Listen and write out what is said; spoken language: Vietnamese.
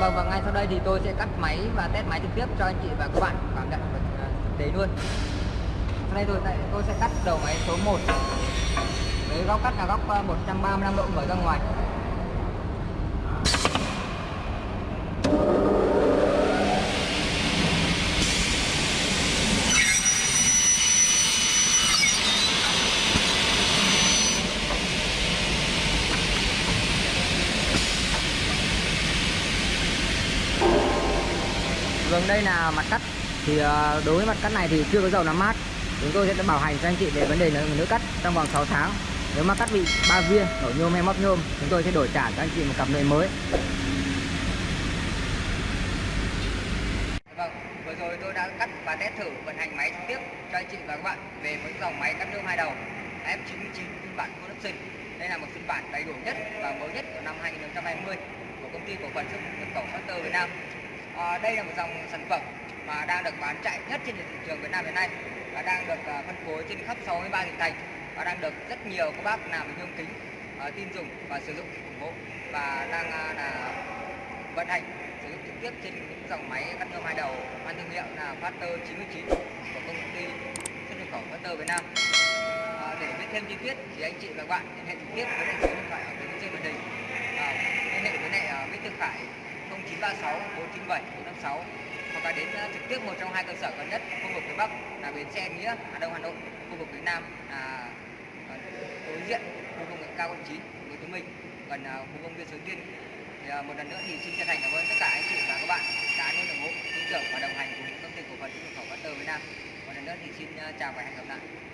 vâng và ngay sau đây thì tôi sẽ cắt máy và test máy trực tiếp cho anh chị và các bạn. Cảm nhận được à, thực tế luôn. Sau đây tôi tôi sẽ cắt đầu máy số 1 với góc cắt là góc à, 135 độ mở ra ngoài. Vâng đây là mặt cắt. Thì ờ, đối với mặt cắt này thì chưa có dầu làm mát. Chúng tôi sẽ bảo hành cho anh chị về vấn đề nữ cắt trong vòng 6 tháng. Nếu mà cắt bị ba viên nổ nhôm hay móc nhôm chúng tôi sẽ đổi trả cho anh chị một cặp nồi mới. Vâng, vừa rồi tôi đã cắt và test thử vận hành máy trực tiếp cho anh chị và các bạn về với dòng máy cắt nhôm hai đầu. F99 phiên bản full. Đây là một phiên bản đầy đủ nhất và mới nhất của năm 2020 của công ty cổ phần xuất nhập khẩu Factor Việt Nam. À, đây là một dòng sản phẩm mà đang được bán chạy nhất trên thị trường Việt Nam hiện nay và đang được à, phân phối trên khắp 63 tỉnh thành và đang được rất nhiều các bác làm nhôm kính à, tin dùng và sử dụng ủng hộ và đang à, là vận hành sử dụng trực tiếp trên những dòng máy cắt nhôm hai đầu mang thương hiệu là Factor 99 của công ty xuất nhập khẩu Factor Việt Nam. À, để biết thêm chi tiết thì anh chị và các bạn liên hệ trực tiếp với số điện thoại ở bên trên màn hình. À, liên hệ với lại Mr. Tư Khải 0936 497 456 hoặc là đến ờ, trực tiếp một trong hai cơ sở gần nhất, khu vực phía Bắc là bến xe Nghĩa, Hà Đông, Hà Nội, khu vực phía Nam là ờ, đối diện khu công nghệ cao quận 9 Hồ Chí Minh, gần ờ, khu công viên Suối Tiên thì một lần nữa thì xin chân thành cảm ơn tất cả anh chị và các bạn đã luôn ủng hộ, tin tưởng và đồng hành cùng công ty cổ phần xuất nhập khẩu Tơ Việt Nam. Một lần nữa thì xin chào và hẹn gặp lại.